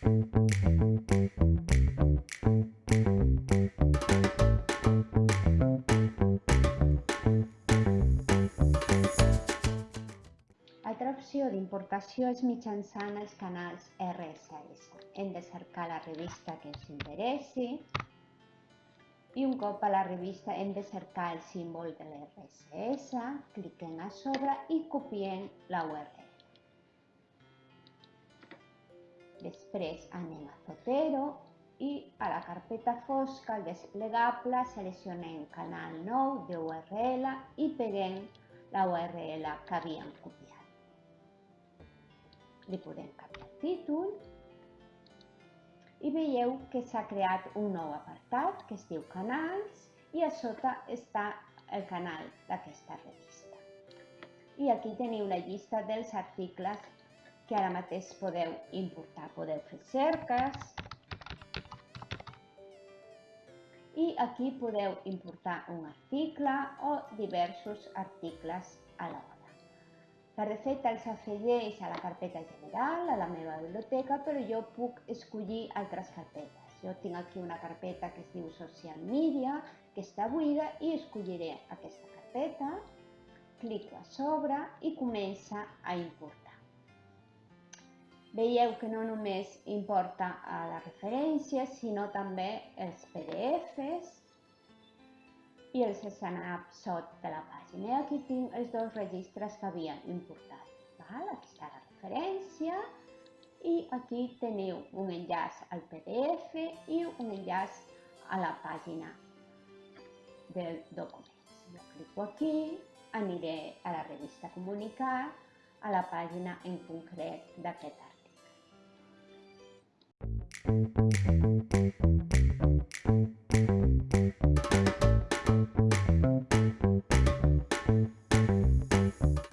Altra opció d'importació és mitjançant els canals RSS. Hem de cercar la revista que ens interessi i un cop a la revista hem de cercar el símbol de l'RSS, cliquem a sobre i copiem la URL. Després anem a Zotero i a la carpeta fosca, al desplegable, seleccionem canal nou de URL i peguem la URL que havíem copiat li podem canviar el títol i veieu que s'ha creat un nou apartat que es diu Canals i a sota està el canal d'aquesta revista. I aquí teniu la llista dels articles que ara mateix podeu importar. Podeu fer cerques i aquí podeu importar un article o diversos articles alhora. La recepta els afegeix a la carpeta general, a la meva biblioteca, però jo puc escollir altres carpetes. Jo tinc aquí una carpeta que es diu Social Media, que està buida, i escolliré aquesta carpeta, clico a sobre i comença a importar. Veieu que no només importa a la referència, sinó també els PDFs, i els snapshot de la pàgina. I aquí tinc els dos registres que havia importat. Val? Aquí està la referència i aquí teniu un enllaç al PDF i un enllaç a la pàgina del document. Jo clico aquí, aniré a la revista Comunicar, a la pàgina en concret d'aquest article. Thank you.